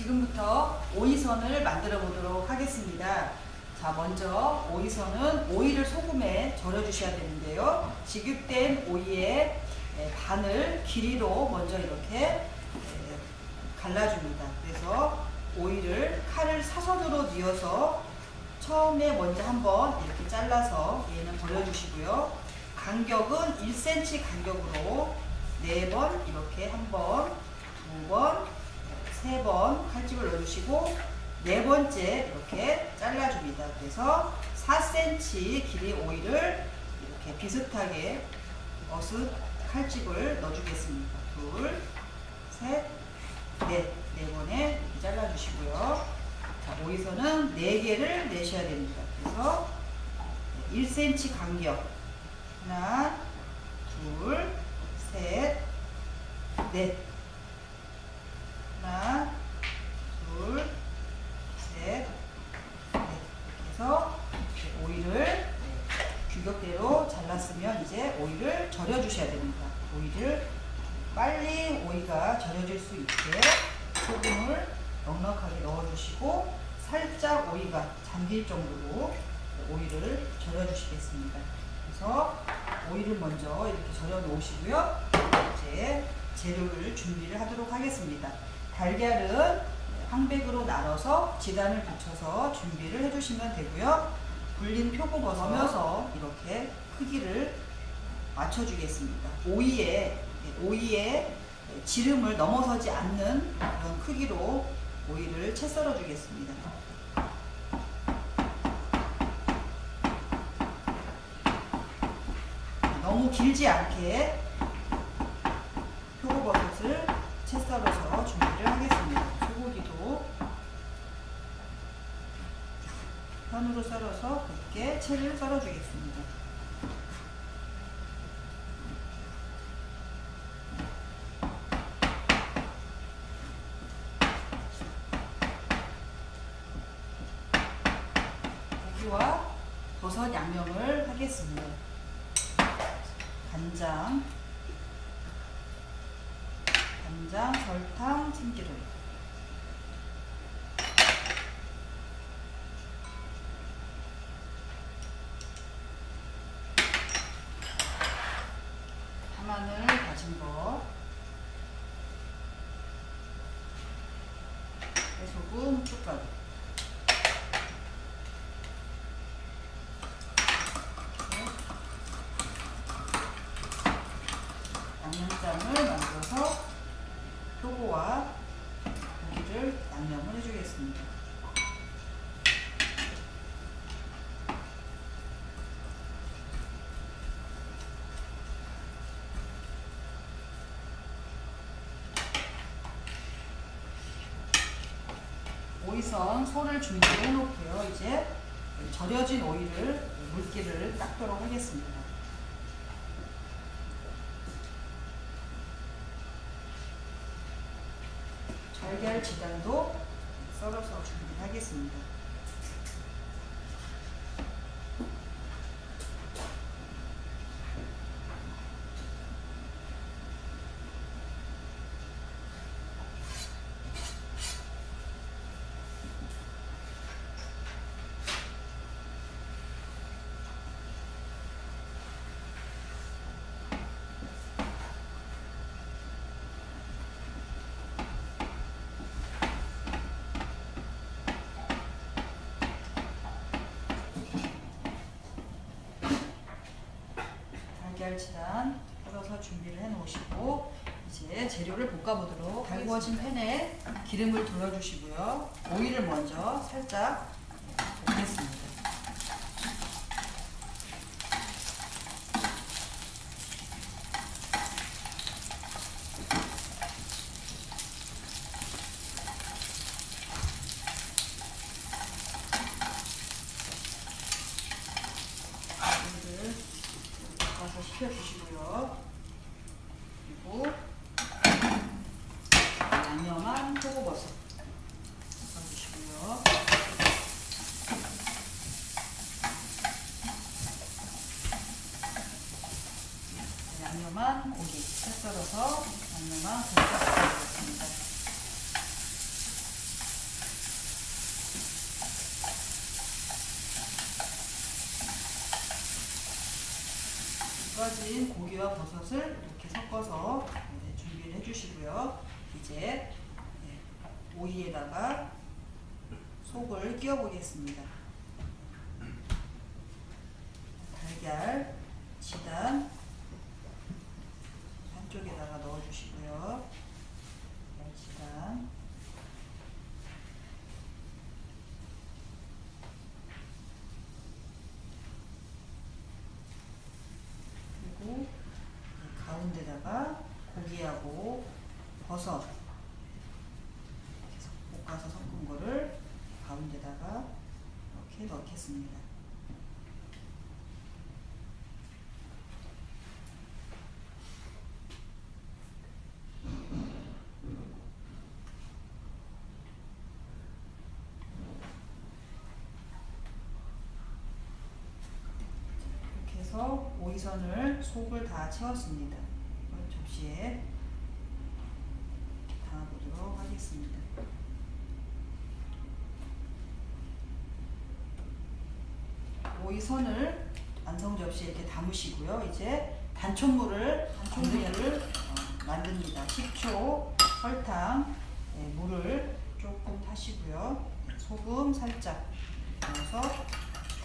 지금부터 오이선을 만들어 보도록 하겠습니다. 자, 먼저 오이선은 오이를 소금에 절여 주셔야 되는데요. 지급된 오이의 에, 반을 길이로 먼저 이렇게 에, 갈라줍니다. 그래서 오이를 칼을 사선으로 뉘어서 처음에 먼저 한번 이렇게 잘라서 얘는 버려주시고요. 간격은 1cm 간격으로 네번 이렇게 한 번, 두 번, 세 번 칼집을 넣어주시고 네 번째 이렇게 잘라줍니다. 그래서 4cm 길이 오이를 이렇게 비슷하게 어슷 칼집을 넣어주겠습니다. 둘, 셋, 넷, 네 번에 잘라주시고요. 자, 오이선은 4개를 내셔야 됩니다. 그래서 1cm 간격 하나, 둘, 셋, 넷 하나, 둘, 셋, 넷 이렇게 해서 오이를 규격대로 잘랐으면 이제 오이를 절여 주셔야 됩니다. 오이를 빨리 오이가 절여질 수 있게 소금을 넉넉하게 넣어주시고 살짝 오이가 잠길 정도로 오이를 절여 주시겠습니다. 그래서 오이를 먼저 이렇게 절여 놓으시고요. 이제 재료를 준비를 하도록 하겠습니다. 달걀은 황백으로 나눠서 지단을 붙여서 준비를 해주시면 되고요. 불린 표고버섯 넣으면서 이렇게 크기를 맞춰주겠습니다. 오이에 오이에 지름을 넘어서지 않는 그런 크기로 오이를 채 썰어 주겠습니다. 너무 길지 않게 표고버섯을 채 썰어서 준비를 하겠습니다. 소고기도 편으로 썰어서 곱게 채를 썰어 주겠습니다. 고기와 버섯 양념을 하겠습니다. 간장, 간장, 설탕, 참기름. 파마늘 다진 거. 소금, 후춧가루. 양념장을 만들어서 표고와 고기를 양념을 해주겠습니다. 오이선 소를 준비해 놓고요. 이제 절여진 오이를 물기를 닦도록 하겠습니다. 달걀 지단도 썰어서 준비하겠습니다. 달걀치단 썰어서 준비를 해 놓으시고 이제 재료를 볶아 보도록 달구어진 팬에 기름을 둘러주시고요. 오이를 먼저 살짝 볶겠습니다 오이를 볶아서 식혀주시고요. 그리고 양념한 표고버섯 볶아주시고요. 양념한 고기 채 썰어서 양념한 고기 볶아주겠습니다. 버섯을 이렇게 섞어서 네, 준비를 해주시고요. 이제 네, 오이에다가 속을 끼워 보겠습니다. 달걀, 지단 한쪽에다가 넣어주시고요. 달걀, 지단 그리고 이 가운데다가 고기하고 버섯 이렇게 볶아서 섞은 거를 가운데다가 이렇게 넣겠습니다. 오이선을 속을 다 채웠습니다. 접시에 담아보도록 하겠습니다. 오이선을 완성 접시에 이렇게 담으시고요. 이제 단촛물을 단촛물을 어, 만듭니다. 식초, 설탕, 네, 물을 조금 타시고요. 네, 소금 살짝 넣어서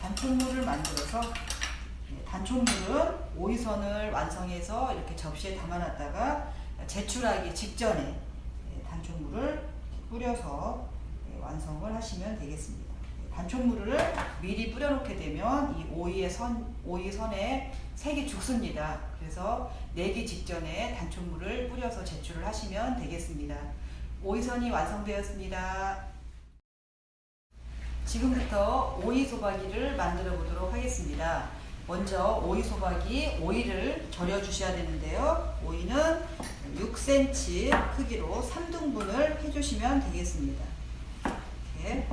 단촛물을 만들어서 네, 단촛물은 오이선을 완성해서 이렇게 접시에 담아놨다가 제출하기 직전에 네, 단촛물을 뿌려서 네, 완성을 하시면 되겠습니다. 네, 단촛물을 미리 뿌려놓게 되면 이 오이의 선, 오이 선에 색이 죽습니다. 그래서 내기 직전에 단촛물을 뿌려서 제출을 하시면 되겠습니다. 오이선이 완성되었습니다. 지금부터 오이 소박이를 만들어 보도록 하겠습니다. 먼저 오이 소박이 오이를 절여 주셔야 되는데요. 오이는 6cm 크기로 3등분을 해주시면 되겠습니다. 이렇게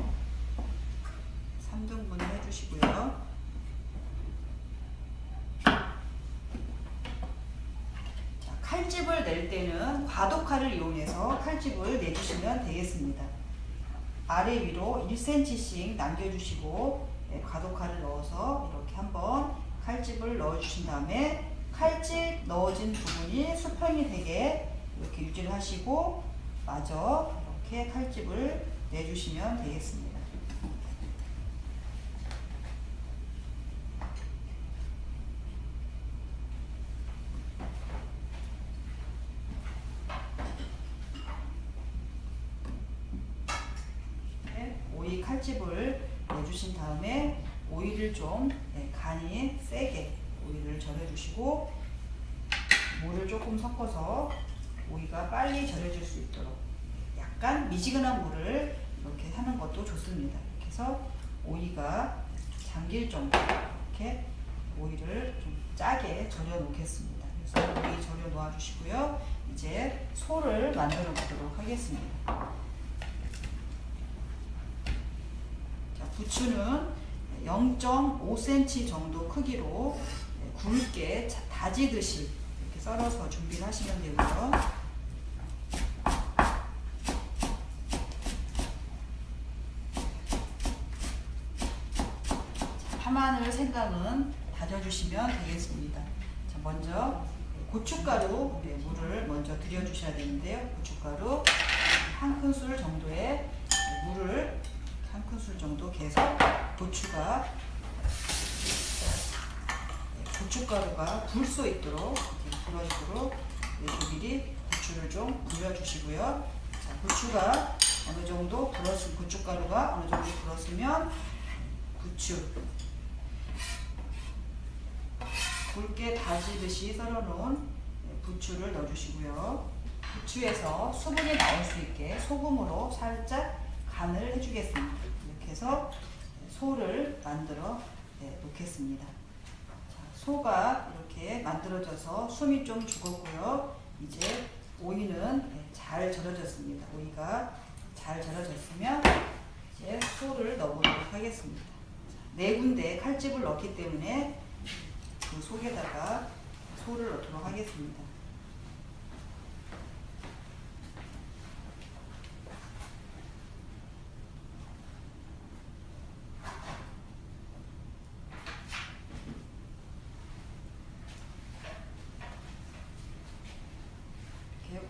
3등분을 해주시고요. 자, 칼집을 낼 때는 과도칼을 이용해서 칼집을 내주시면 되겠습니다. 아래 위로 1cm씩 남겨주시고 네, 과도칼을 넣어서 이렇게 한번 칼집을 넣어주신 다음에 칼집 넣어진 부분이 수평이 되게 이렇게 유지를 하시고 마저 이렇게 칼집을 내주시면 되겠습니다. 네, 오이 칼집을 내주신 다음에 오이를 좀 네, 간이 세게 오이를 절여주시고 물을 조금 섞어서 오이가 빨리 절여질 수 있도록 약간 미지근한 물을 이렇게 하는 것도 좋습니다. 이렇게 해서 오이가 잠길 정도 이렇게 오이를 좀 짜게 절여 놓겠습니다. 그래서 오이 절여 놓아 주시고요. 이제 소를 만들어 보도록 하겠습니다. 자, 부추는 0.5cm 정도 크기로 굵게 자- 다지듯이 이렇게 썰어서 준비를 하시면 되고요. 자, 파마늘 생강은 다져주시면 되겠습니다. 자, 먼저 고춧가루 네, 물을 먼저 들여주셔야 되는데요. 고춧가루 한 큰술 정도의 물을 한 큰술 정도 계속 고추가 네, 고춧가루가 불수 있도록 이렇게 불어지도록 네, 조미리 고추를 좀 불려주시고요. 자, 고추가 어느 정도 불었으면 고춧가루가 어느 정도 불었으면 부추 굵게 다지듯이 썰어놓은 네, 부추를 넣어주시고요. 부추에서 수분이 나올 수 있게 소금으로 살짝 간을 해주겠습니다. 이렇게 해서 소를 만들어 네, 놓겠습니다. 자, 소가 이렇게 만들어져서 숨이 좀 죽었고요. 이제 오이는 네, 잘 절여졌습니다. 오이가 잘 절여졌으면 이제 소를 넣어보도록 하겠습니다. 자, 네 군데 칼집을 넣기 때문에 이 속에다가 소를 넣도록 하겠습니다.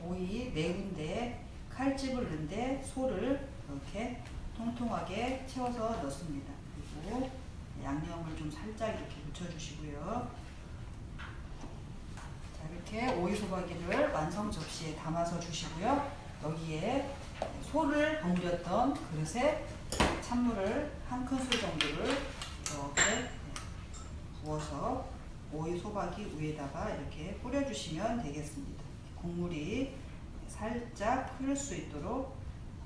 오이 네 군데 칼집을 넣는데 소를 이렇게 통통하게 채워서 넣습니다. 양념을 좀 살짝 이렇게 묻혀주시고요. 자 이렇게 오이 소박이를 완성 접시에 담아서 주시고요. 여기에 소를 버무렸던 그릇에 찬물을 한 큰술 정도를 이렇게 부어서 오이 소박이 위에다가 이렇게 뿌려주시면 되겠습니다. 국물이 살짝 흐를 수 있도록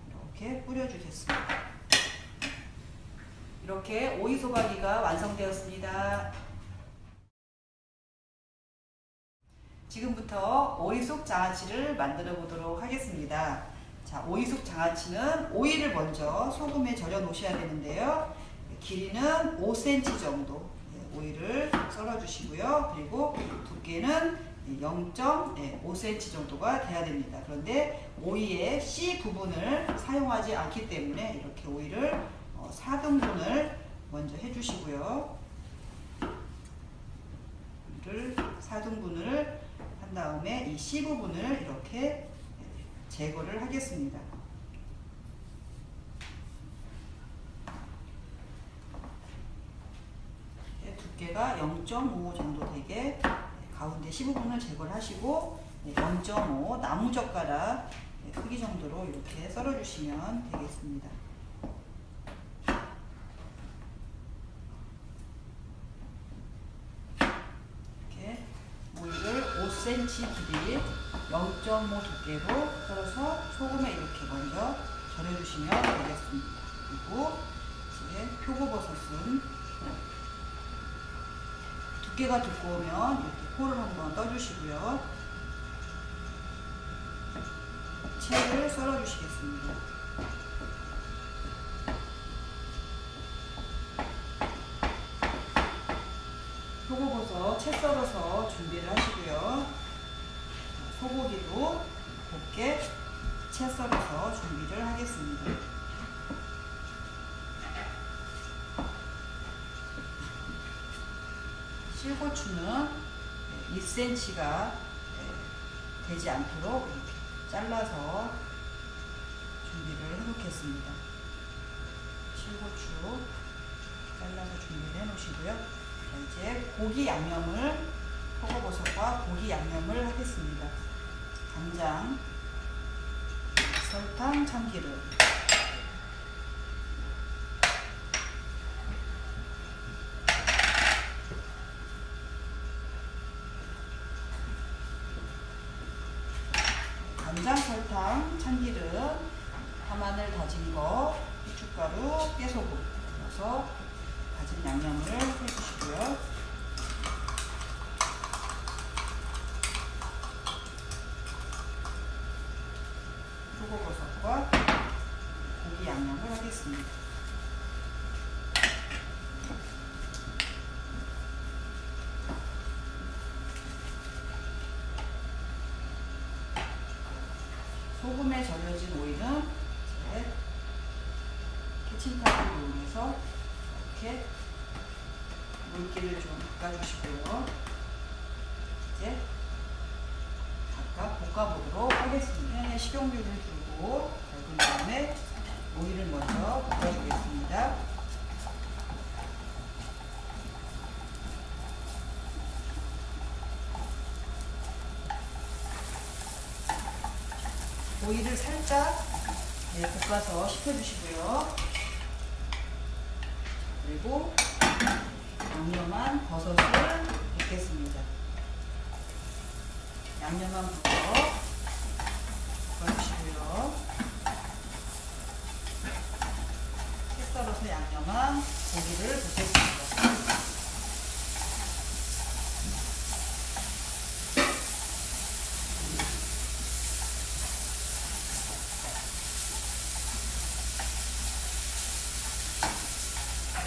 이렇게 뿌려주겠습니다. 이렇게 오이 소박이가 완성되었습니다. 지금부터 오이속 장아찌를 만들어 보도록 하겠습니다. 자, 오이속 장아찌는 오이를 먼저 소금에 절여 놓으셔야 되는데요. 길이는 5cm 정도 네, 오이를 썰어 주시고요. 그리고 두께는 0.5cm 정도가 돼야 됩니다. 그런데 오이의 씨 부분을 사용하지 않기 때문에 이렇게 오이를 4등분을 먼저 해주시고요. 오이를 4등분을 한 다음에 이씨 부분을 이렇게 제거를 하겠습니다. 두께가 0.5 정도 되게 가운데 15분을 제거를 하시고 0.5 나무젓가락 크기 정도로 이렇게 썰어주시면 되겠습니다. 이렇게 오이를 5cm 길이 0.5 두께로 썰어서 소금에 이렇게 먼저 절여주시면 되겠습니다. 그리고 이제 표고버섯은 두께가 두꺼우면 이렇게 포를 한번 떠주시고요. 채를 썰어주시겠습니다. 표고버섯 채 썰어서 준비를 하시고요. 소고기도 곱게 채 썰어서 준비를 하겠습니다. 실고추는 2cm가 되지 않도록 이렇게 잘라서 준비를 해 놓겠습니다. 실고추 잘라서 준비를 해 놓으시고요. 이제 고기 양념을 표고버섯과 고기 양념을 하겠습니다. 간장, 설탕, 참기름 간장, 설탕, 참기름, 파마늘 다진 거, 후춧가루, 깨소금 넣어서 다진 양념을 해주시고요. 표고버섯과 고기 양념을 하겠습니다. 절여진 오이는 이제 키친타올을 이용해서 이렇게 물기를 좀 닦아주시고요. 이제 각각 볶아보도록 하겠습니다. 팬에 식용유를 두고 볶은 다음에 오이를 먼저 볶아주겠습니다. 오이를 살짝 네, 볶아서 식혀주시고요. 그리고 양념한 버섯을 볶겠습니다. 양념한 버섯 볶아주시고요. 채 썰어서 양념한 고기를 볶겠습니다.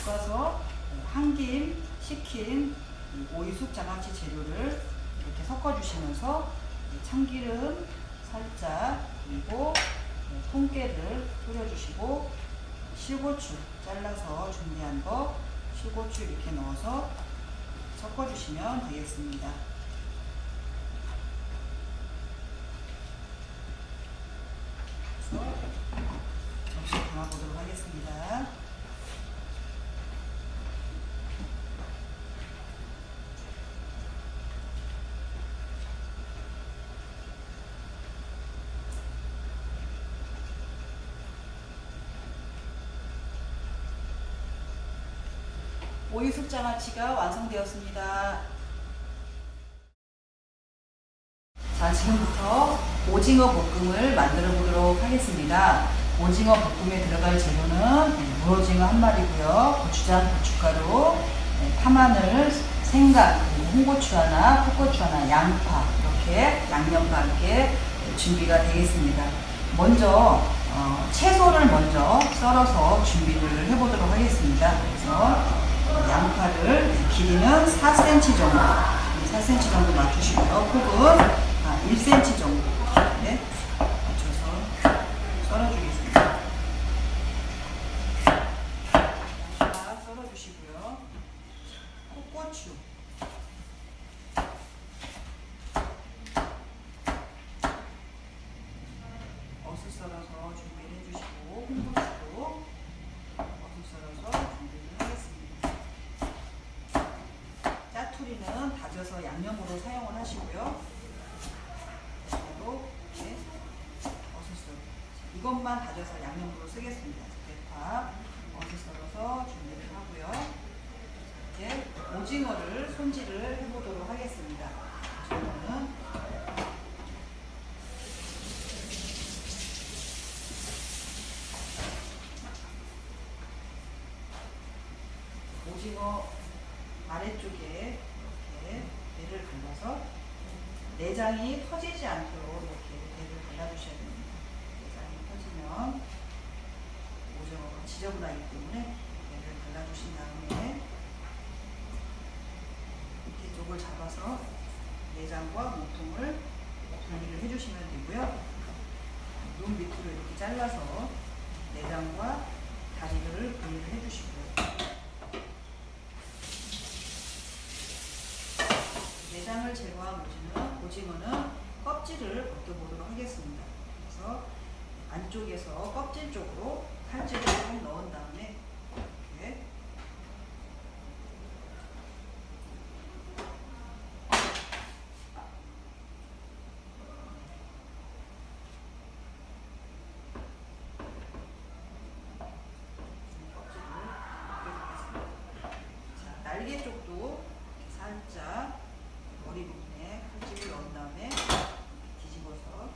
볶아서 한김 식힌 오이숙 장아찌 재료를 이렇게 섞어주시면서 참기름 살짝 그리고 통깨를 뿌려주시고 실고추 잘라서 준비한 거 실고추 이렇게 넣어서 섞어주시면 되겠습니다. 접시에 담아보도록 하겠습니다. 오이 숫자마치가 완성되었습니다. 자, 지금부터 오징어 볶음을 만들어 보도록 하겠습니다. 오징어 볶음에 들어갈 재료는 무오징어 한 마리고요. 고추장, 고춧가루, 네, 파마늘, 생강, 홍고추 하나, 풋고추 하나, 양파 이렇게 양념과 함께 준비가 되겠습니다. 먼저 어, 채소를 먼저 썰어서 준비를 해보도록 하겠습니다. 그래서 양파를 길이는 4cm 정도, 4cm 정도 맞추시고요. 폭은 아, 1cm 정도 네, 맞춰서 썰어주겠습니다. 양파 썰어주시고요. 콩고추 어슷 썰어서 준비를 해주시고 홍고추도 어슷 썰어서 준비를 하겠습니다. 짜투리는 다져서 양념으로 사용을 하시고요. 그리고 이렇게 어슷 썰 이것만 다져서 양념으로 쓰겠습니다. 대파 어슷 썰어서 준비를 하고요. 이제 오징어를 손질을 해보도록 하겠습니다. 오징어는 오징어 아래쪽에 이렇게 배를 갈라서 내장이 터지지 않도록 이렇게 배를 갈라주셔야 됩니다. 내장이 터지면 오징어가 지저분하기 때문에 배를 갈라주신 다음에 밑에 쪽을 잡아서 내장과 몸통을 분리를 해주시면 되고요. 눈 밑으로 이렇게 잘라서 내장과 다리를 분리를 해주시고요. 내장을 제거한 오징어, 오징어는 껍질을 벗겨보도록 하겠습니다. 그래서 안쪽에서 껍질 쪽으로 칼질을 좀 넣은 다음에 이렇게 날개 쪽도 이렇게 살짝 머리 부분에 칼집을 넣은 다음에 뒤집어서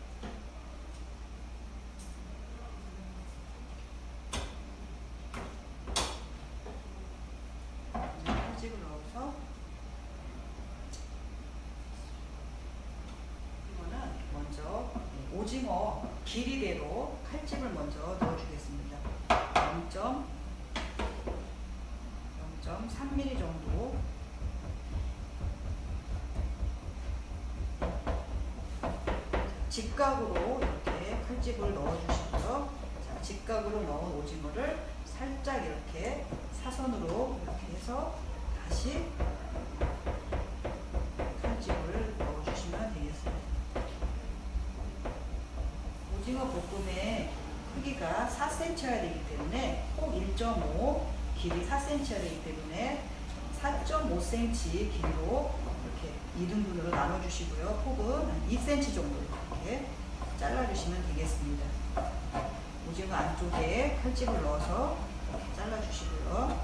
칼집을 넣어서 이거는 먼저 오징어 길이대로 칼집을 먼저 넣어주겠습니다. 0. 0.3mm 정도 직각으로 이렇게 칼집을 넣어주시고요. 자, 직각으로 넣은 오징어를 살짝 이렇게 사선으로 이렇게 해서 다시 칼집을 넣어주시면 되겠습니다. 볶음의 크기가 4cm여야 되기 때문에 꼭 1.5 길이 4cm여야 되기 때문에 4.5cm 길이로 이렇게 2등분으로 나눠주시고요. 폭은 한 2cm 정도 이렇게 잘라주시면 되겠습니다. 오징어 안쪽에 칼집을 넣어서 이렇게 잘라주시고요.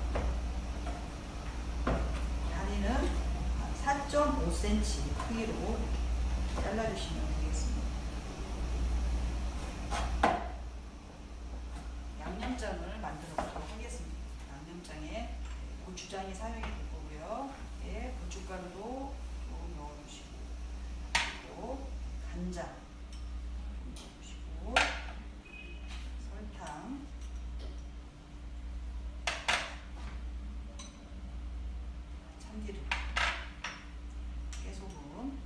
다리는 한 4.5cm 크기로 잘라주시면 되겠습니다. 양념장을 만들어 보도록 하겠습니다. 양념장에 고추장이 사용이 될 거고요. 예, 고춧가루도 조금 넣어주시고 또 간장 넣어주시고 설탕 참기름 깨소금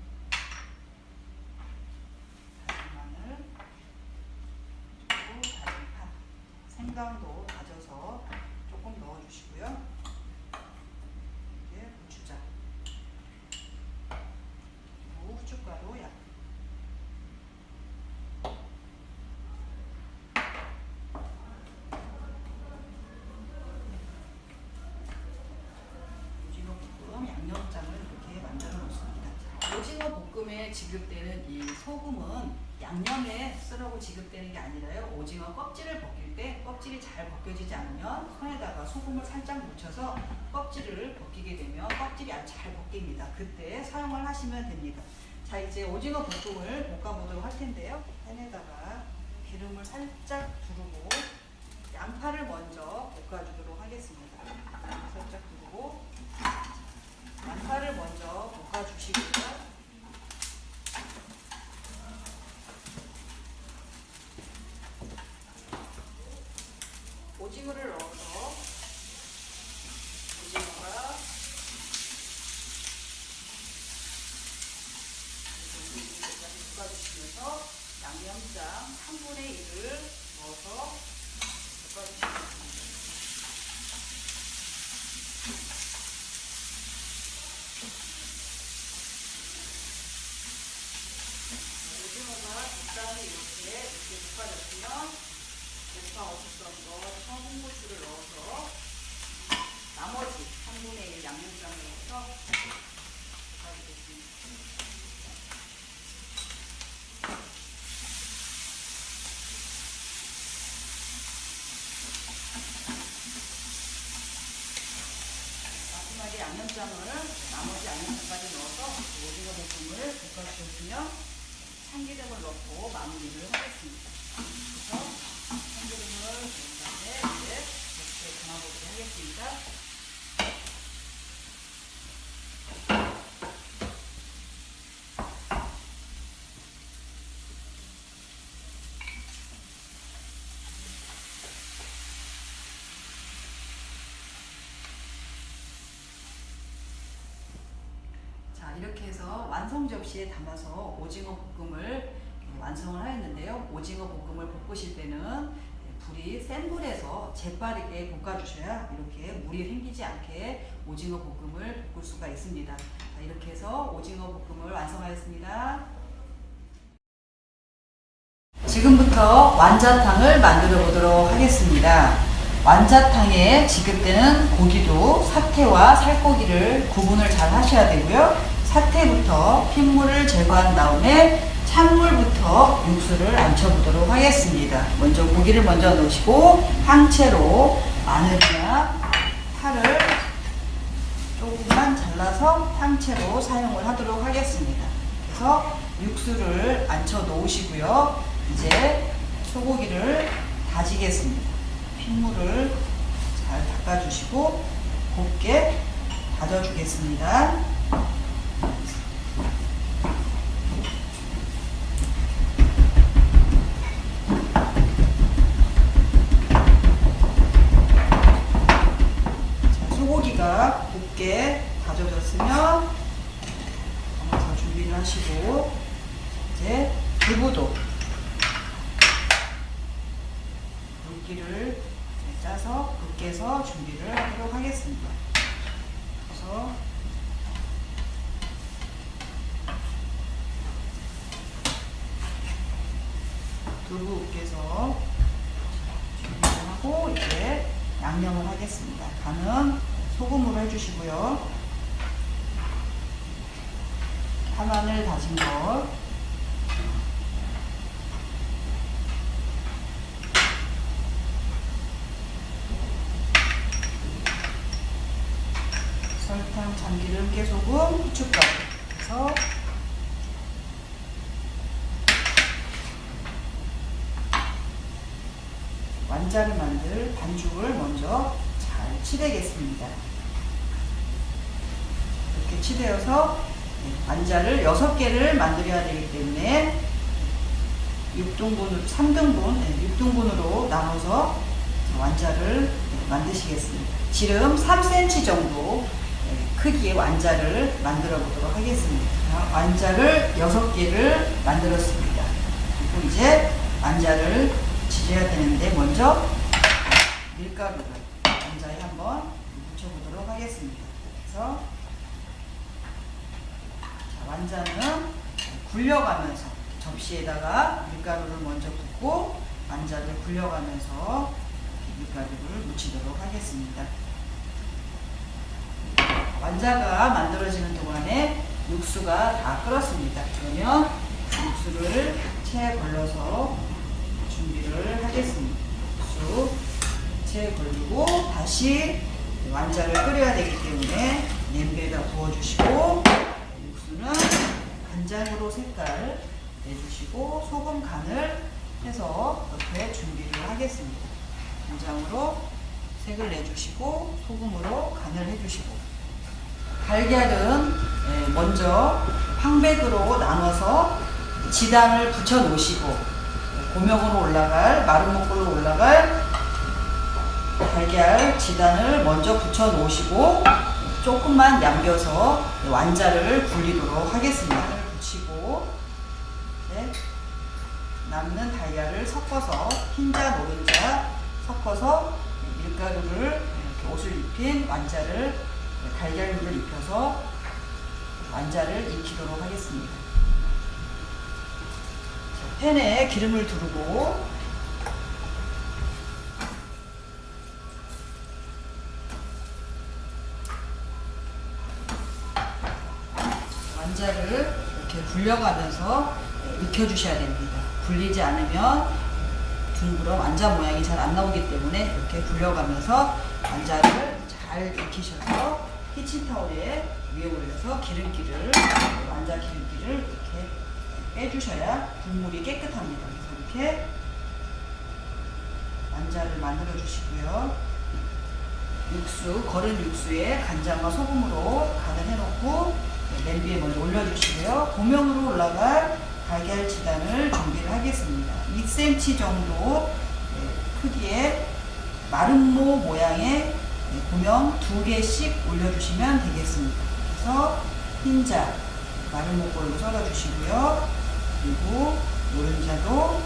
다진 마늘 그리고 다진 파 생강도 다져서 조금 넣어주시고요. 이게 고추장 그리고 후춧가루 약 오징어에 지급되는 이 소금은 양념에 쓰라고 지급되는 게 아니라요. 오징어 껍질을 벗길 때 껍질이 잘 벗겨지지 않으면 손에다가 소금을 살짝 묻혀서 껍질을 벗기게 되면 껍질이 아주 잘 벗깁니다. 그때 사용을 하시면 됩니다. 자 이제 오징어 볶음을 볶아보도록 할 텐데요. 팬에다가 기름을 살짝 두르고 양파를 먼저 볶아주도록 하겠습니다. 살짝 두르고 양파를 먼저 볶아주시고요. 오징어를 넣어서 오징어가 볶아주시면서 양념장 3분의 1을 넣어서 볶아주시겠습니다. 오징어가 적당히 이렇게 이렇게 볶아졌으면 대파 없었던 거 청고추를 넣어서 나머지 3분의 1 양념장을 넣어서 볶아주겠습니다. 마지막에 양념장을 나머지 양념장까지 넣어서 오징어 볶음을 볶아주셨으면 참기름을 넣고 마무리를 하겠습니다. 그래서 참기름을 넣은 다음에 이제 이렇게 담아보도록 하겠습니다. 자 이렇게 해서 완성 접시에 담아서 오징어 볶음을 완성을 하였는데요. 오징어 볶음을 볶으실 때는 불이 센 불에서 재빠르게 볶아주셔야 이렇게 물이 생기지 않게 오징어 볶음을 볶을 수가 있습니다. 자, 이렇게 해서 오징어 볶음을 완성하였습니다. 지금부터 완자탕을 만들어 보도록 하겠습니다. 완자탕에 지급되는 고기도 사태와 살코기를 구분을 잘 하셔야 되고요. 사태부터 핏물을 제거한 다음에 찬물부터 육수를 안쳐보도록 하겠습니다. 먼저 고기를 먼저 넣으시고 항채로 마늘이나 파를 조금만 잘라서 항채로 사용을 하도록 하겠습니다. 그래서 육수를 안쳐 놓으시고요. 이제 소고기를 다지겠습니다. 핏물을 잘 닦아주시고 곱게 다져주겠습니다. 자, 소고기가 곱게 다져졌으면 더 준비를 하시고 이제 두부도 물기를 짜서 붓게서 준비를 하도록 하겠습니다. 그래서 두부 으깨서 준비를 하고 이제 양념을 하겠습니다. 간은 소금으로 해주시고요. 파마늘 다진 것 설탕, 참기름, 깨소금, 후춧가루 해서 완자를 만들 반죽을 먼저 잘 치대겠습니다. 이렇게 치대어서 완자를 6개를 만들어야 되기 때문에 6등분, 3등분, 6등분으로 나눠서 완자를 만드시겠습니다. 지름 3cm 정도 크기의 완자를 만들어 보도록 하겠습니다. 완자를 6개를 만들었습니다. 그리고 이제 완자를 지져야 되는데 먼저 밀가루를 완자에 한번 묻혀보도록 하겠습니다. 그래서 자, 완자는 굴려가면서 접시에다가 밀가루를 먼저 붓고 완자를 굴려가면서 밀가루를 묻히도록 하겠습니다. 완자가 만들어지는 동안에 육수가 다 끓었습니다. 그러면 육수를 체에 걸러서 준비를 하겠습니다. 육수 체에 걸리고 다시 완자를 끓여야 되기 때문에 냄비에다 부어주시고 육수는 간장으로 색깔 내주시고 소금 간을 해서 옆에 준비를 하겠습니다. 간장으로 색을 내주시고 소금으로 간을 해주시고 달걀은 예, 먼저 황백으로 나눠서 지단을 붙여 놓으시고 고명으로 올라갈 마른 목골로 올라갈 달걀 지단을 먼저 붙여 놓으시고 조금만 남겨서 완자를 굴리도록 하겠습니다. 붙이고 네, 남는 달걀을 섞어서 흰자 노른자 섞어서 밀가루를 이렇게 옷을 입힌 완자를 달걀물을 입혀서 완자를 익히도록 하겠습니다. 자, 팬에 기름을 두르고 완자를 이렇게 굴려가면서 익혀주셔야 됩니다. 굴리지 않으면 둥그런 완자 모양이 잘 안 나오기 때문에 이렇게 굴려가면서 완자를 잘 익히셔서 키친타올에 위에 올려서 기름기를 완자 기름기를 이렇게 빼주셔야 국물이 깨끗합니다. 그래서 이렇게 완자를 만들어 주시고요. 육수, 거른 육수에 간장과 소금으로 간을 해놓고 냄비에 먼저 올려주시고요. 고명으로 올라갈 달걀 지단을 준비를 하겠습니다. 2cm 정도 네, 크기의 마름모 모양의 네, 고명 두 개씩 올려주시면 되겠습니다. 그래서 흰자 마름모 걸로 썰어주시고요. 그리고 노른자도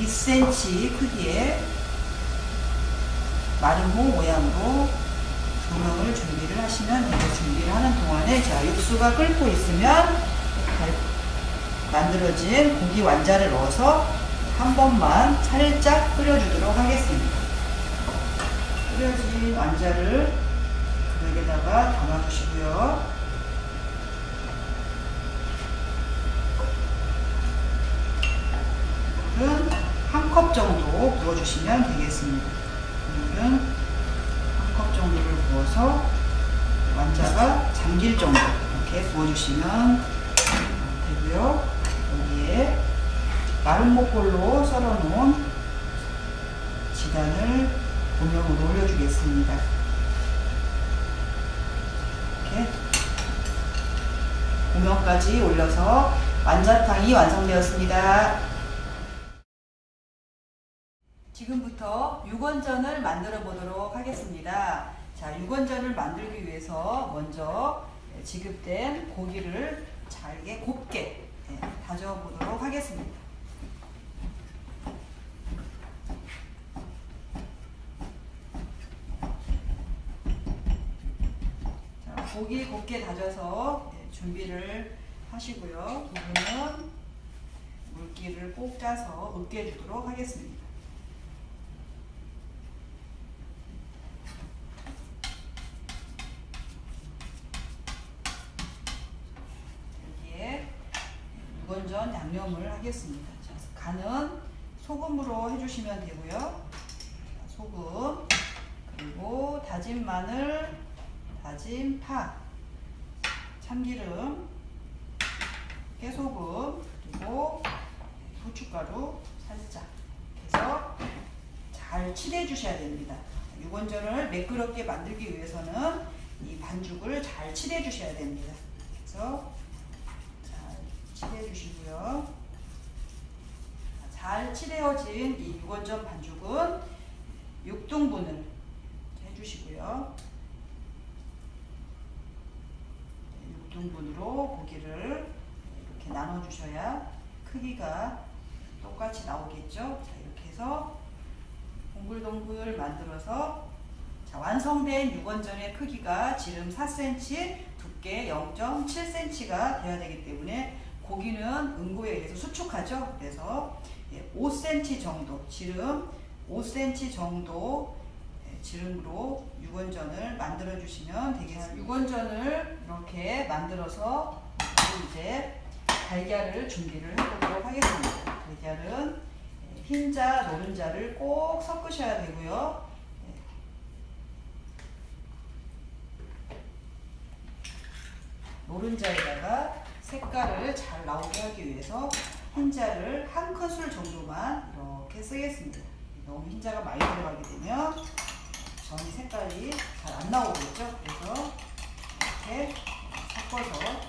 2cm 크기의 마름모 모양으로 조명을 준비를 하시면 되고 준비를 하는 동안에 자 육수가 끓고 있으면 만들어진 고기 완자를 넣어서 한 번만 살짝 끓여주도록 하겠습니다. 끓여진 완자를 그릇에다가 담아주시고요. 한 컵 정도 부어주시면 되겠습니다. 정도를 부어서 완자가 잠길 정도 이렇게 부어주시면 되고요. 여기에 마른 목골로 썰어놓은 지단을 고명으로 올려주겠습니다. 이렇게 고명까지 올려서 완자탕이 완성되었습니다. 지금부터 육원전을 만들어 보도록 하겠습니다. 자, 육원전을 만들기 위해서 먼저 지급된 고기를 잘게 곱게 예, 다져 보도록 하겠습니다. 자, 고기 곱게 다져서 예, 준비를 하시고요. 부분은 물기를 꼭 짜서 으깨주도록 하겠습니다. 여기에 유건전 양념을 하겠습니다. 자, 간은 소금으로 해주시면 되고요. 자, 소금 그리고 다진 마늘, 다진 파, 참기름, 깨소금 그리고 후춧가루 살짝 해서 잘 칠해 주셔야 됩니다. 유건전을 매끄럽게 만들기 위해서는 이 반죽을 잘 칠해 주셔야 됩니다. 그래서 잘 칠해 주시고요. 잘 칠해진 이 유건전 반죽은 6등분을 해주시고요. 6등분으로 고기를 이렇게 나눠 주셔야 크기가 똑같이 나오겠죠. 자, 이렇게 해서 동글동글 만들어서 자, 완성된 육원전의 크기가 지름 4cm, 두께 0.7cm가 되어야 되기 때문에 고기는 응고에 의해서 수축하죠. 그래서 5cm 정도, 지름 5cm 정도 예, 지름으로 육원전을 만들어 주시면 되겠습니다. 육원전을 이렇게 만들어서 이제 달걀을 준비를 해보도록 하겠습니다. 달걀은 예, 흰자, 노른자를 꼭 섞으셔야 되고요. 예. 노른자에다가 색깔을 잘 나오게 하기 위해서 흰자를 한 큰술 정도만 이렇게 쓰겠습니다. 너무 흰자가 많이 들어가게 되면 전이 색깔이 잘 안 나오겠죠? 그래서 이렇게 섞어서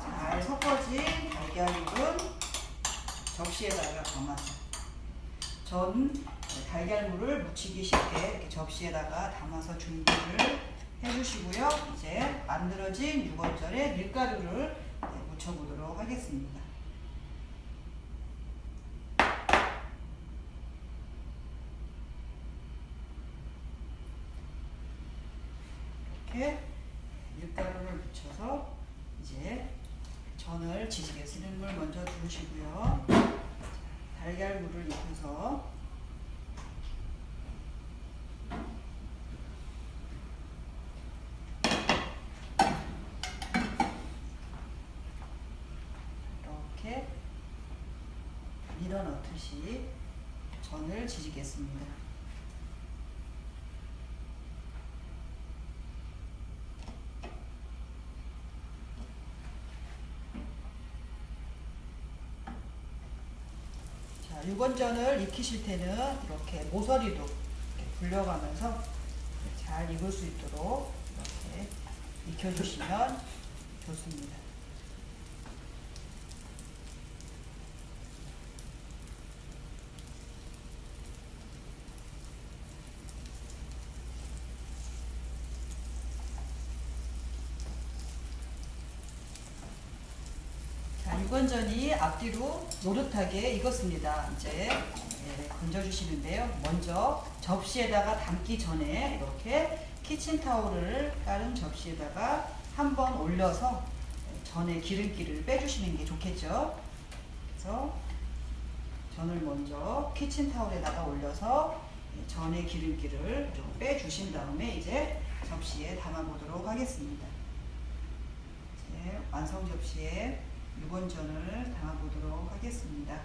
잘 섞어진 달걀육은 접시에다가 담아서 전 달걀물을 묻히기 쉽게 접시에다가 담아서 준비를 해주시고요. 이제 만들어진 유건절에 밀가루를 네, 묻혀보도록 하겠습니다. 밀가루를 묻혀서 이제 전을 지지개 쓰는 물 먼저 두시고요. 달걀물을 입혀서 이렇게 밀어 넣듯이 전을 지지겠습니다. 자, 유건전을 익히실 때는 이렇게 모서리도 이렇게 굴려가면서 잘 익을 수 있도록 이렇게 익혀주시면 좋습니다. 자, 유건전이 앞뒤로 노릇하게 익었습니다. 이제 네, 건져주시는데요. 먼저 접시에다가 담기 전에 이렇게 키친타올을 다른 접시에다가 한번 올려서 전에 기름기를 빼주시는 게 좋겠죠. 그래서 전을 먼저 키친타올에다가 올려서 전의 기름기를 좀 빼주신 다음에 이제 접시에 담아보도록 하겠습니다. 이제 완성 접시에 유건전을 담아보도록 하겠습니다.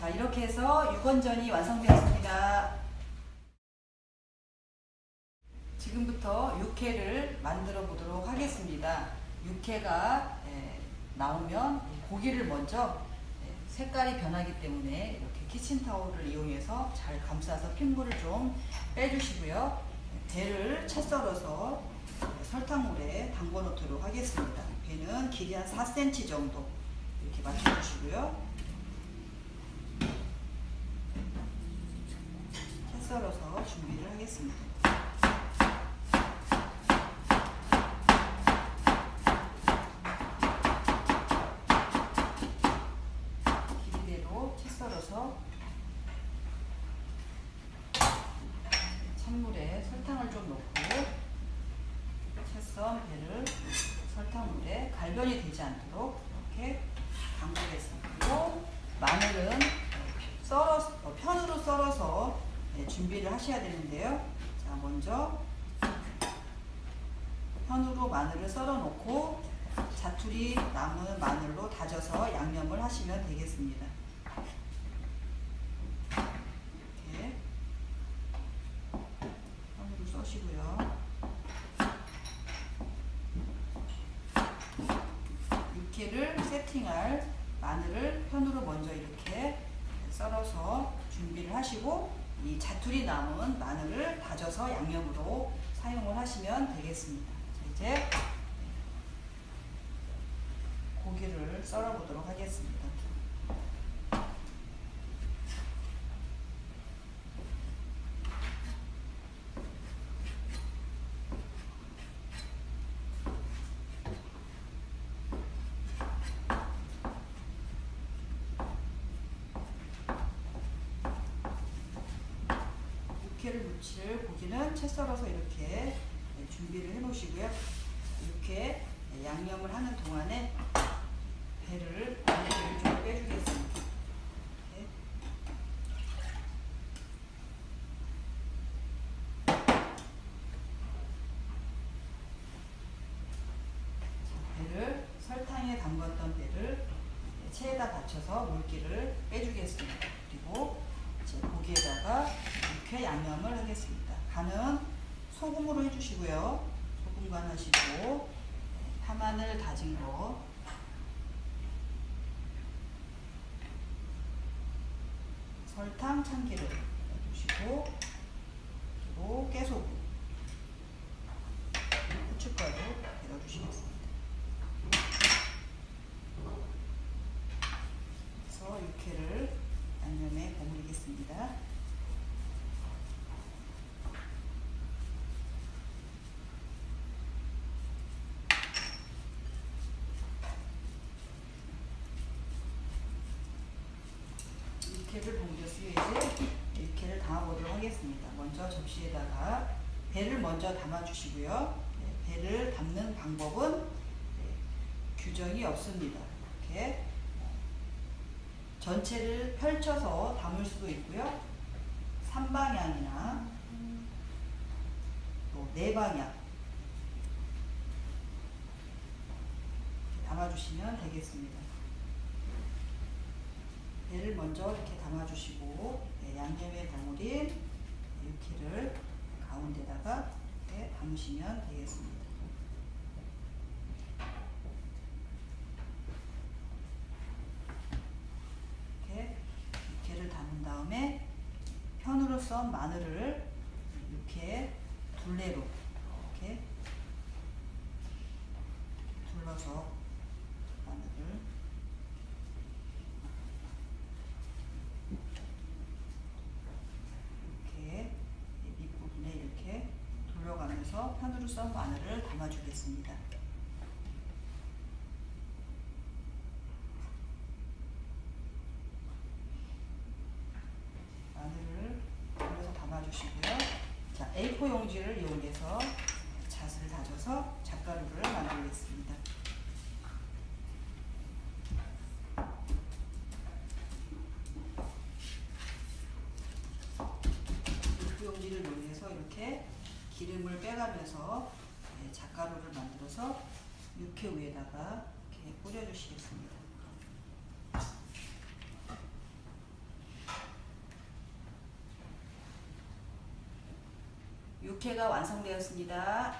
자, 이렇게 해서 유건전이 완성되었습니다. 지금부터 육회를 만들어 보도록 하겠습니다. 육회가 에, 나오면 고기를 먼저 에, 색깔이 변하기 때문에 이렇게 키친타올을 이용해서 잘 감싸서 핏물을 좀 빼주시고요. 배를 채 썰어서 설탕물에 담궈 놓도록 하겠습니다. 배는 길이 한 4cm 정도 이렇게 맞춰주시고요. 채 썰어서 준비를 하겠습니다. 길이대로 채 썰어서 찬물에 설탕을 좀 넣고 채썬 배를 설탕물에 갈변이 되지 않도록 이렇게 담그겠습니다. 그리고 마늘은 썰어 어, 편으로 썰어서 네, 준비를 하셔야 되는데요. 자 먼저 편으로 마늘을 썰어 놓고 자투리 남은 마늘로 다져서 양념을 하시면 되겠습니다. 이렇게 편으로 써시고요. 육회를 세팅할 마늘을 편으로 먼저 이렇게 썰어서 준비를 하시고 이 자투리 남은 마늘을 다져서 양념으로 사용을 하시면 되겠습니다. 자, 이제 고기를 썰어 보도록 하겠습니다. 육회를 무칠 고기는 채 썰어서 이렇게 네, 준비를 해 놓으시고요. 이렇게 양념을 하는 동안에 배를 배를 좀 빼주겠습니다. 이렇게. 배를 설탕에 담궜던 배를 체에다 받쳐서 물기를 빼주겠습니다. 그리고 이제 고기에다가 이렇게 양념을 하겠습니다. 간은 소금으로 해주시고요. 소금간 하시고 네, 파마늘 다진 거 설탕 참기름 넣어주시고 그리고 깨소금 후춧가루 넣어주시겠습니다. 그래서 육회를 양념에 버무리겠습니다. 육회를 이제 육회를 담아보도록 하겠습니다. 먼저 접시에다가 배를 먼저 담아주시고요. 네, 배를 담는 방법은 네, 규정이 없습니다. 이렇게 전체를 펼쳐서 담을 수도 있고요. 3방향이나 또 4방향 담아주시면 되겠습니다. 배를 먼저 이렇게 담아주시고 네, 양념에 버무린 육회를 가운데다가 이렇게 담으시면 되겠습니다. 이렇게 육회를 담은 다음에 편으로 썬 마늘을 이렇게 둘레로 이렇게 둘러서 마늘을 이렇게 밑부분에 이렇게 돌려가면서 편으로 썬 담아주겠습니다. 마늘을 돌려서 담아주시고요. 자, A4 용지를 이용해서 잣을 다져서 잣가루를 만들겠습니다. A4 용지를 이용해서 이렇게 기름을 빼가면서 네, 잣가루를 만들어서 육회 위에다가 이렇게 뿌려주시겠습니다. 육회가 완성되었습니다.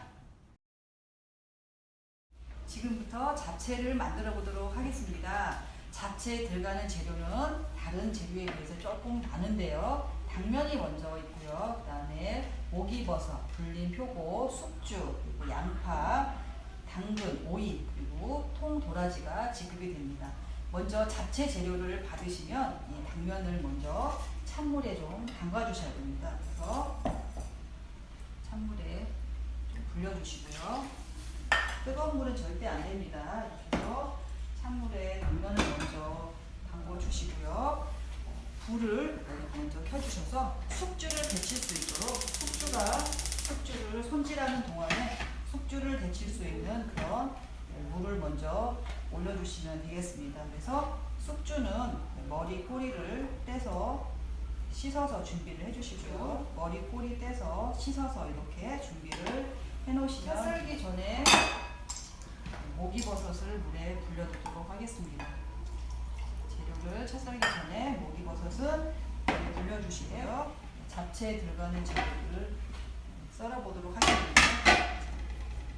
지금부터 잡채를 만들어 보도록 하겠습니다. 잡채에 들어가는 재료는 다른 재료에 비해서 조금 많은데요. 당면이 먼저 있고요. 그 다음에 오기버섯, 불린 표고, 숙주, 양파, 당근, 오이, 그리고 통 도라지가 지급이 됩니다. 먼저 잡채 재료를 받으시면 이 당면을 먼저 찬물에 좀 담가 주셔야 됩니다. 그래서 찬물에 좀 불려주시고요. 뜨거운 물은 절대 안 됩니다. 해서 찬물에 당면을 먼저 담궈 주시고요. 불을 먼저 켜주셔서 숙주를 데칠 수 있도록 숙주가 숙주를 손질하는 동안에 숙주를 데칠 수 있는 그런 물을 먼저 올려주시면 되겠습니다. 그래서 숙주는 머리 꼬리를 떼서 씻어서 준비를 해주시고요. 머리 꼬리 떼서 씻어서 이렇게 준비를 해놓으시면 차 썰기 전에 모기버섯을 물에 불려두도록 하겠습니다. 재료를 차 썰기 전에 모기버섯은 물에 불려주시고요. 잡채에 들어가는 재료를 썰어보도록 하겠습니다.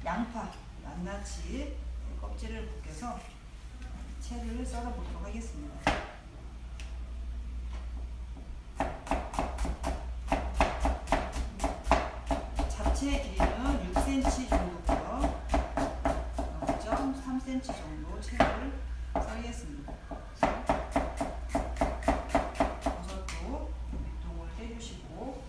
양파, 낱낱이 껍질을 벗겨서 채를 썰어보도록 하겠습니다. 잡채의 길이는 6cm 정도고요. 0.3cm 정도 채를 썰겠습니다. 버섯도 밑동을 떼주시고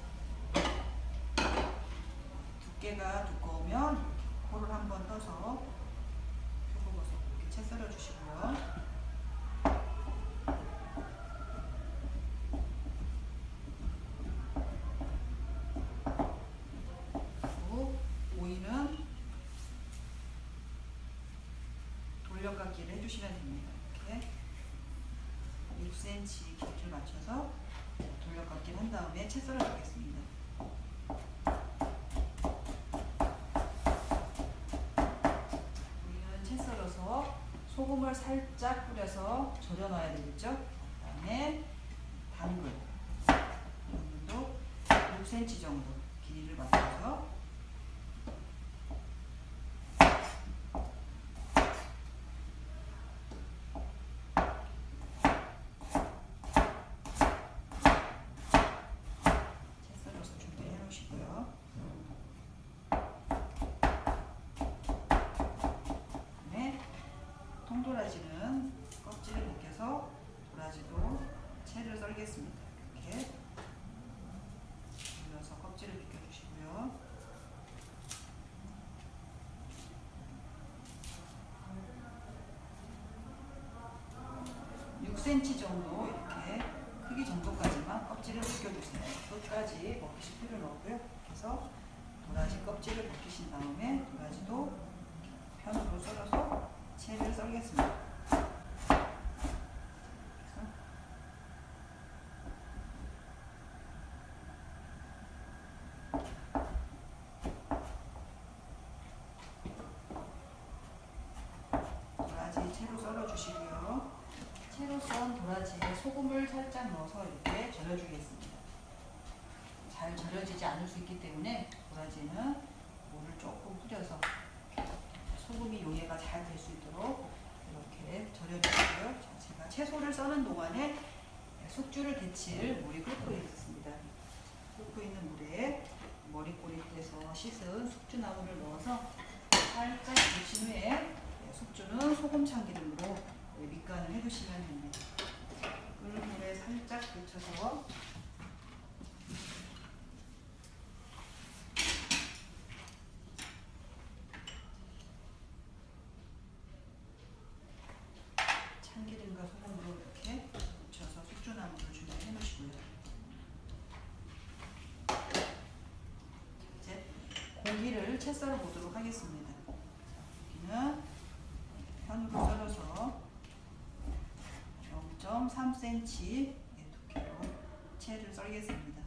두께가 두꺼우면 이렇게 코를 한번 떠서 표고버섯 이렇게 채 썰어주시고요. 그리고 오이는 돌려깎기를 해주시면 됩니다. 이렇게 6cm 길이를 맞춰서 돌려깎기를 한 다음에 채 썰어주겠습니다. 오이는 채 썰어서 소금 소금을 살짝 뿌려서 절여 넣어야 되겠죠? 그 다음에 당근, 당근도 6cm 정도 10cm 정도 이렇게 크기 정도까지만 껍질을 벗겨주세요. 끝까지 벗기실 필요는 없고요. 그래서 도라지 껍질을 벗기신 다음에 도라지도 편으로 썰어서 채를 썰겠습니다. 도라지 채로 썰어주시고요. 채로 썬 도라지에 소금을 살짝 넣어서 이렇게 절여주겠습니다. 잘 절여지지 않을 수 있기 때문에 도라지는 물을 조금 뿌려서 소금이 용해가 잘 될 수 있도록 이렇게 절여주시고요. 자, 제가 채소를 써는 동안에 숙주를 데칠 물이 끓고 있습니다. 끓고 있는 물에 머리꼬리에서 씻은 숙주나물을 넣어서 살짝 데친 후에 숙주는 소금 밑간을 해두시면 됩니다. 끓는 물에 살짝 데쳐서 참기름과 소금으로 이렇게 묻혀서 숙주나물을 준비해 놓으시고요. 이제 고기를 채 썰어 보도록 하겠습니다. 자, 고기는 편으로 썰어서 0.3cm 두께로 채를 썰겠습니다.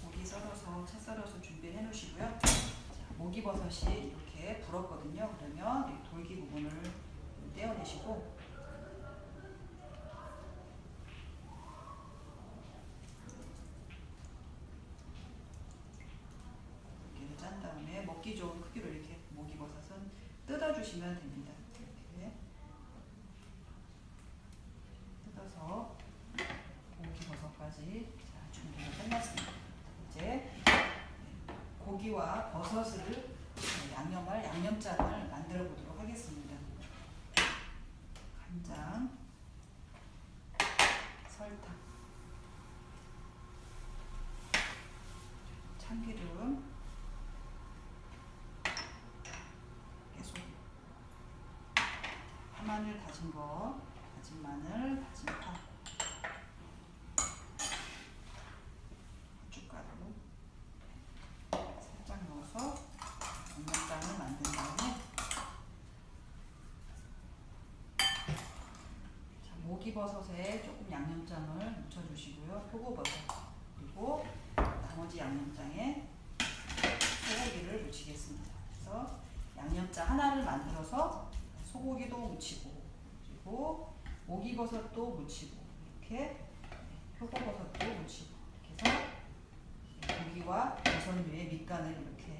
고기 썰어서 채 썰어서 준비해 놓으시고요. 자, 목이버섯이 이렇게 불었거든요. 그러면 이 돌기 부분을 떼어내시고 이렇게 짠 먹기 좋은 크기로 이렇게 목이버섯은 뜯어주시면 됩니다. 이렇게 뜯어서 고기버섯까지 자, 준비가 끝났습니다. 이제 고기와 버섯을 양념할 양념장을 만들어 보도록 하겠습니다. 간장, 설탕, 참기름, 깨소, 파 마늘 다진 거, 다진 마늘, 다진 파, 고춧가루 살짝 넣어서 양념장을 만든 다음에 자, 모기버섯에 조금 양념장을 묻혀주시고요. 표고버섯 그리고 나머지 양념장에 소고기를 묻히겠습니다. 그래서 양념장 하나를 만들어서 소고기도 묻히고 그리고 모기버섯도 묻히고 이렇게 표고버섯도 묻히고 이렇게 해서 고기와 버섯 위에 밑간을 이렇게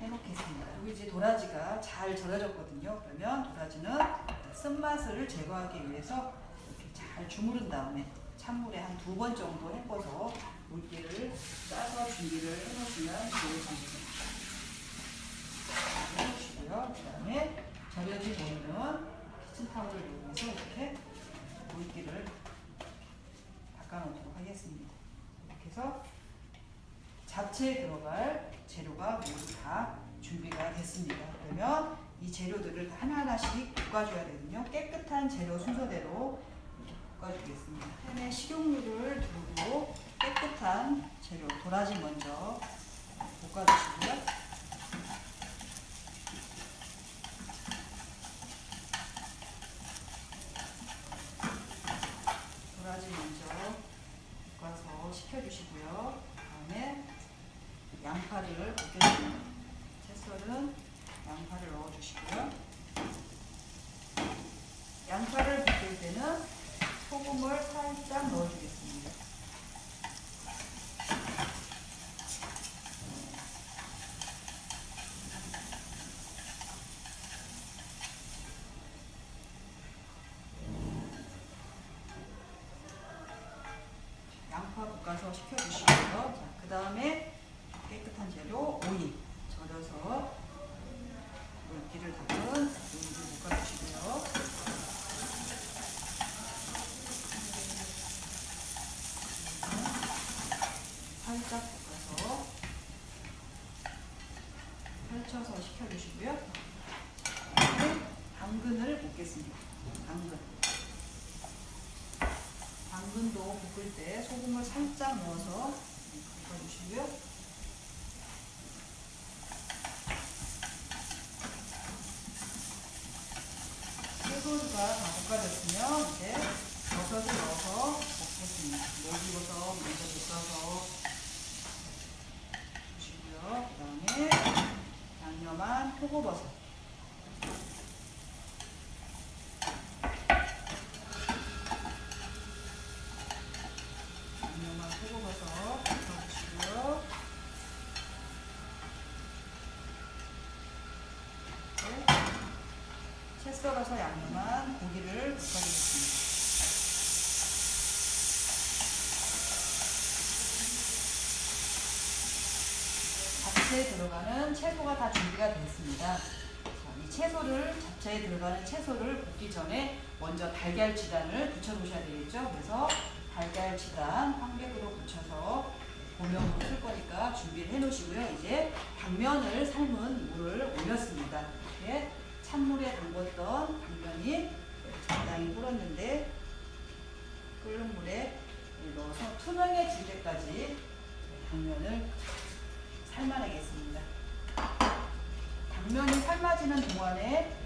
해놓겠습니다. 그리고 이제 도라지가 잘 절여졌거든요. 그러면 도라지는 쓴맛을 제거하기 위해서 이렇게 잘 주무른 다음에 찬물에 한 두 번 정도 헹궈서 물기를 짜서 준비를 해놓으시면 좋으십니다. 해놓으시고요. 그 다음에 절여진 오늘은 키친타올을 이용해서 이렇게 물기를 닦아놓도록 하겠습니다. 이렇게 해서 잡채에 들어갈 재료가 모두 다 준비가 됐습니다. 그러면 이 재료들을 다 하나하나씩 볶아줘야 되거든요. 깨끗한 재료 순서대로 이렇게 볶아주겠습니다. 팬에 식용유를 두르고 깨끗한 재료 도라지 먼저 볶아주시고요. 식혀주시고요. 다음에 양파를 볶여주세요. 채썰은 양파를 넣어주시고요. 양파를 볶을 때는 소금을 살짝 넣어주겠습니다. 펼쳐서 식혀주시고요. 당근을 볶겠습니다. 당근. 당근도 볶을 때 소금을 살짝 넣어서 볶아주시고요. 채소가 다 볶아졌으면 이제 버섯을 넣어서 볶겠습니다. mol기버섯 먼저 볶아서 주시고요. 그 다음에 양념한 표고버섯 양념한 표고버섯 볶아주시고요. 네. 채 썰어서 양념한 고기를 볶아주겠습니다. 잡채에 들어가는 채소가 다 준비가 됐습니다. 자, 이 채소를 잡채에 들어가는 채소를 볶기 전에 먼저 달걀 지단을 붙여 놓으셔야 되겠죠. 그래서 달걀 지단 황백으로 붙여서 고명으로 쓸 거니까 준비를 해 놓으시고요. 이제 당면을 삶은 물을 올렸습니다. 이렇게 찬물에 담궜던 당면이 적당히 불었는데 끓는 물에 넣어서 투명해질 때까지 당면을 삶아내겠습니다. 당면이 삶아지는 동안에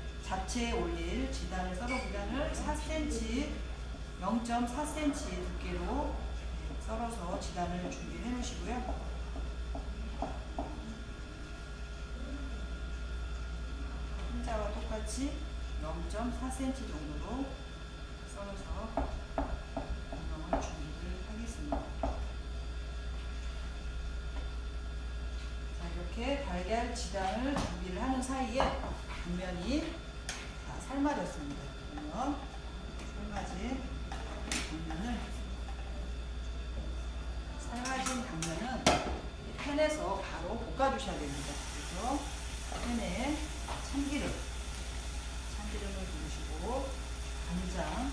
잡채에 올릴 지단을 썰어 지단을 4cm, 0.4cm 두께로 썰어서 지단을 준비해 놓으시고요. 흰자와 똑같이 0.4cm 정도로 썰어서 운영을 준비를 하겠습니다. 자, 이렇게 달걀 지단을 준비를 하는 사이에 당면이 다 삶아졌습니다. 그러면 삶아진 당면을 삶아진 당면은 팬에서 바로 볶아주셔야 됩니다. 그래서 팬에 참기름, 참기름을 두르시고 간장,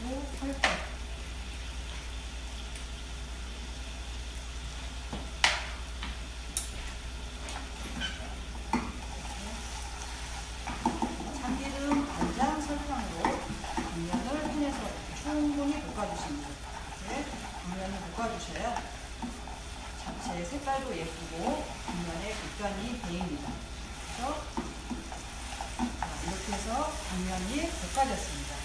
그리고 설탕, 참기름, 간장, 설탕으로 당면을 팬에서 충분히 볶아주십니다. 이렇게 당면을 볶아주셔야 잡채 색깔도 예쁘고 당면의 국간이 배입니다. 그래서 자, 이렇게 해서 당면이 볶아졌습니다.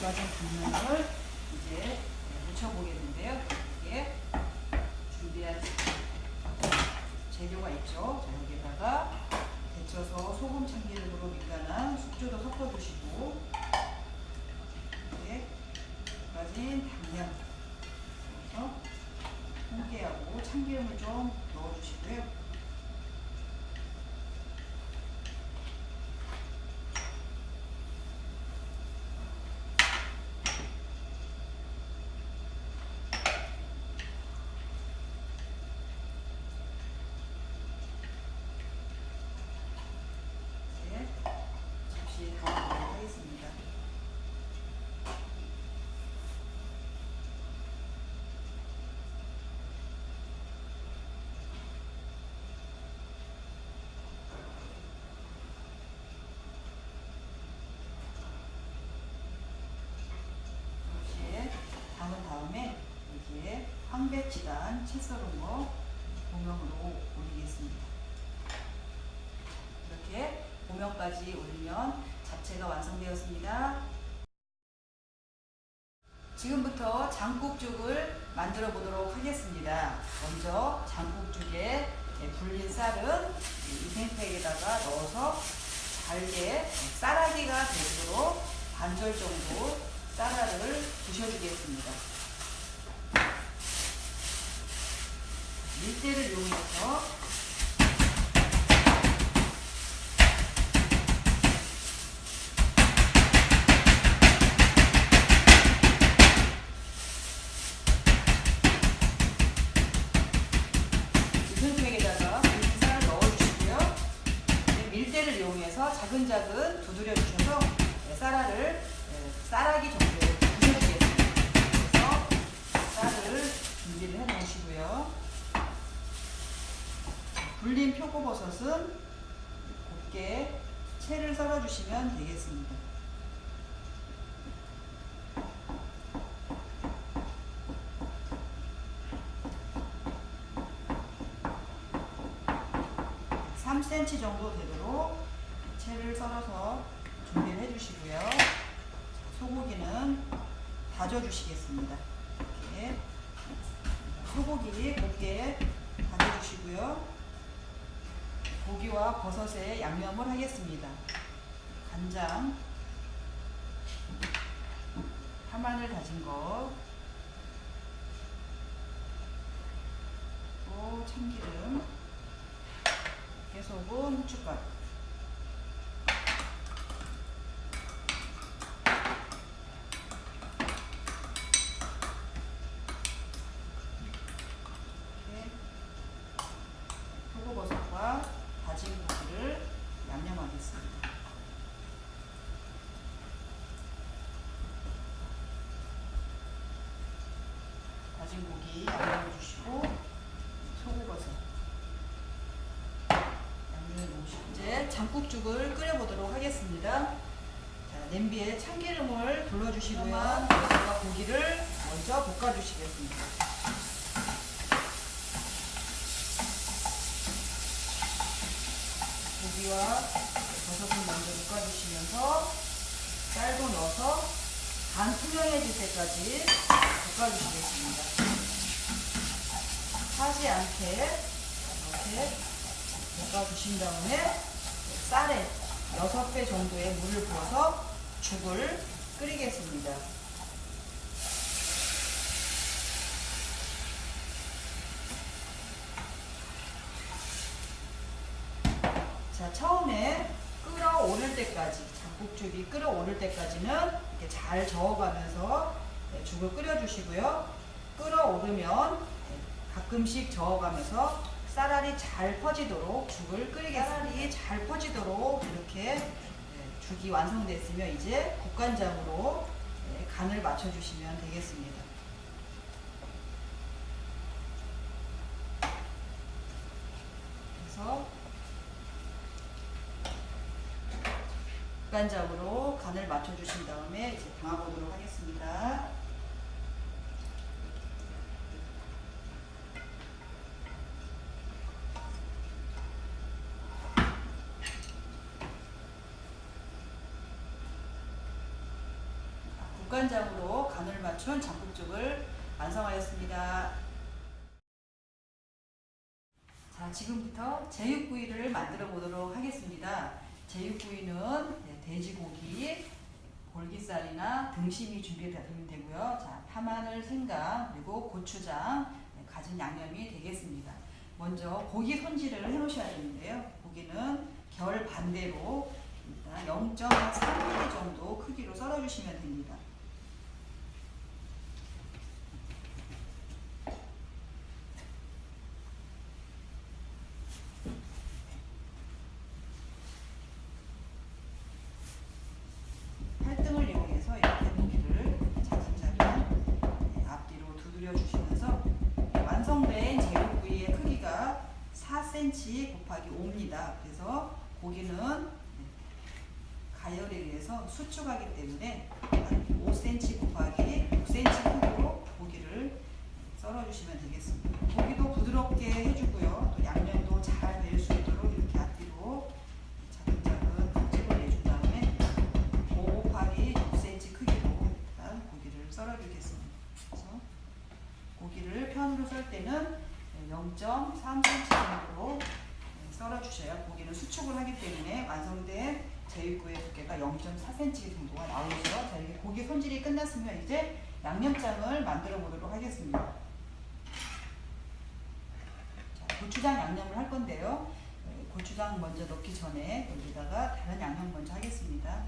볶아진 당면을 이제 묻혀보겠는데요. 여기에 준비한 재료가 있죠. 자, 여기다가 데쳐서 소금 참기름으로 밑간한 숙주도 섞어주시고 이렇게 볶아진 당면 그래서 홍게하고 참기름을 좀 넣어주시고요. 200지단 채썰은거 고명으로 올리겠습니다. 이렇게 고명까지 올리면 잡채가 완성되었습니다. 지금부터 장국죽을 만들어 보도록 하겠습니다. 먼저 장국죽에 불린 쌀은 이생팩에다가 넣어서 잘게 쌀아기가 되도록 반절 정도 쌀알을 부셔주겠습니다. 밀대를 이용해서 3cm 정도 되도록 채를 썰어서 준비를 해주시고요. 소고기는 다져주시겠습니다. 이렇게 소고기 곱게 다져주시고요. 고기와 버섯에 양념을 하겠습니다. 간장, 파마늘 다진 것, 참기름, 깨소금, 후춧가루. 표고버섯과 다진 고기를 양념하겠습니다해 주시고 소고버섯 양념해 놓으시고 이제 장국죽을 끓여보도록 하겠습니다. 자, 냄비에 참기름을 둘러주시고요. 여기다가 고기를 먼저 볶아주시겠습니다. 고기와 버섯을 먼저 볶아주시면서 쌀도 넣어서 간 투명해질 때까지 볶아주시겠습니다. 타지 않게 이렇게 볶아주신 다음에 쌀에 6배 정도의 물을 부어서 죽을 끓이겠습니다. 자, 처음에 끓어오를 때까지, 장국죽이 끓어오를 때까지는 이렇게 잘 저어가면서 네, 죽을 끓여주시고요. 끓어오르면 네, 가끔씩 저어가면서 쌀알이 잘 퍼지도록 죽을 끓이겠습니다. 쌀알이 잘 퍼지도록 이렇게 네, 죽이 완성됐으면 이제 국간장으로 네, 간을 맞춰주시면 되겠습니다. 그래서 국간장으로 간을 맞춰주신 다음에 이제 담아보도록 하겠습니다. 국간장으로 간을 맞춘 장국죽을 완성하였습니다. 자, 지금부터 제육구이를 만들어 보도록 하겠습니다. 제육구이는 네, 돼지고기, 볼기살이나 등심이 준비되면 되고요. 자, 파마늘, 생강, 그리고 고추장 네, 가진 양념이 되겠습니다. 먼저 고기 손질을 해 놓으셔야 되는데요. 고기는 결 반대로 일단 0.3mm 정도 크기로 썰어 주시면 됩니다. 팔등을 이용해서 이렇게 고기를 자진자진 네, 앞뒤로 두드려 주시면서 완성된 제육구이의 크기가 4cm 곱하기 5입니다. 그래서 고기는 네, 가열에 의해서 수축하기 때문에 5cm 곱하기 6cm 크기로 고기를 썰어주시면 되겠습니다. 고기도 부드럽게 해주고요. 또 양념도 잘 될 수 있도록 이렇게 앞뒤로 자근자근 칼집을 내준 다음에 5 곱하기 6cm 크기로 일단 고기를 썰어주겠습니다. 그래서 고기를 편으로 썰 때는 0.3cm 정도로 썰어주셔야 고기는 수축을 하기 때문에 완성된 제육구이의 두께가 0.4cm 정도가 나오죠. 자, 이게 고기 손질이 끝났으면 이제 양념장을 만들어 보도록 하겠습니다. 자, 고추장 양념을 할 건데요. 네, 고추장 먼저 넣기 전에 여기다가 다른 양념 먼저 하겠습니다.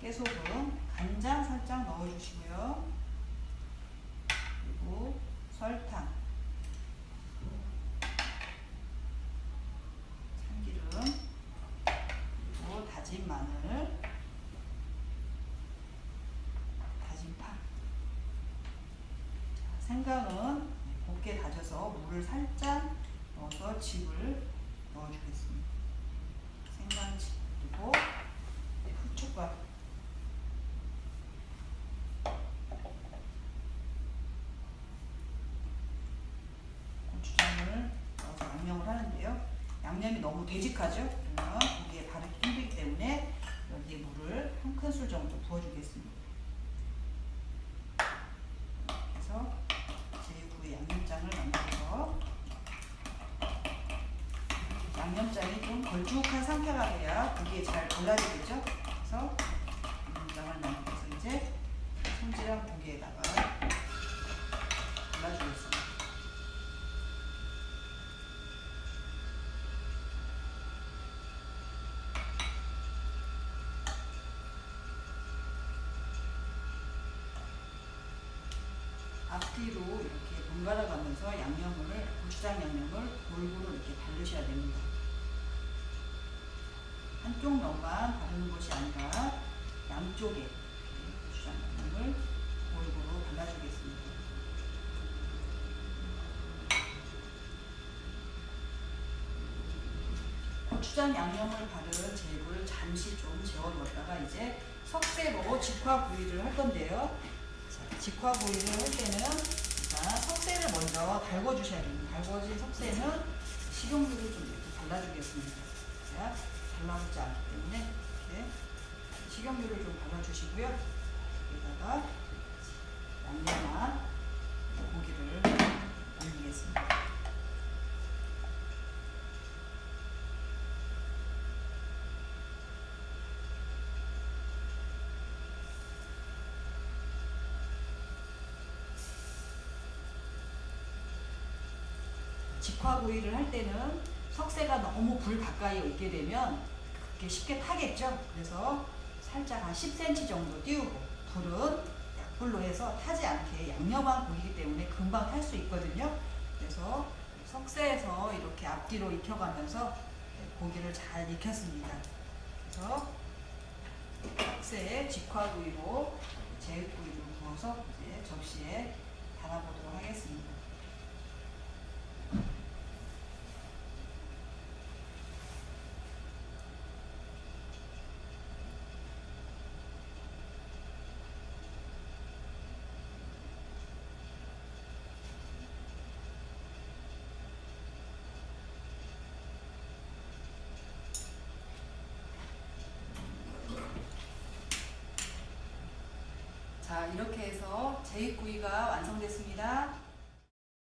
깨소금, 간장 살짝 넣어주시고요. 그리고 설탕, 참기름, 다진 마늘, 다진 파. 자, 생강은 곱게 다져서 물을 살짝 넣어서 즙을 넣어주겠습니다. 생강즙 그리고 후춧가루. 양념이 너무 되직하죠? 그러면 고기에 바르기 힘들기 때문에 여기에 물을 한 큰술 정도 부어주겠습니다. 그래서 제육구이 양념장을 만들어서 양념장이 좀 걸쭉한 상태가 돼야 고기에 잘 발라지겠죠? 그래서 양념장을 만들어서 이제 손질한 고기에다가 발라주겠습니다. 앞뒤로 이렇게 번갈아 가면서 양념을 고추장 양념을 골고루 이렇게 바르셔야 됩니다. 한쪽 면만 바르는 것이 아니라 양쪽에 고추장 양념을 골고루 발라주겠습니다. 고추장 양념을 바른 제육을 잠시 좀 재워두었다가 이제 석쇠로 직화구이를 할 건데요. 자, 직화구이를 할 때는 일단 석쇠를 먼저 달궈주셔야 됩니다. 달궈진 석쇠는 식용유를 좀 이렇게 발라주겠습니다. 자, 달라붙지 않기 때문에 이렇게 식용유를 좀 발라주시고요. 여기다가 양념한 고기를 올리겠습니다. 직화구이를 할 때는 석쇠가 너무 불 가까이 있게 되면 그게 쉽게 타겠죠. 그래서 살짝 한 10cm 정도 띄우고 불은 약불로 해서 타지 않게 양념한 고기이기 때문에 금방 탈 수 있거든요. 그래서 석쇠에서 이렇게 앞뒤로 익혀가면서 고기를 잘 익혔습니다. 그래서 석쇠에 직화구이로 제육구이를 구워서 이제 접시에 담아보도록 하겠습니다. 자, 이렇게 해서 제육구이가 완성됐습니다.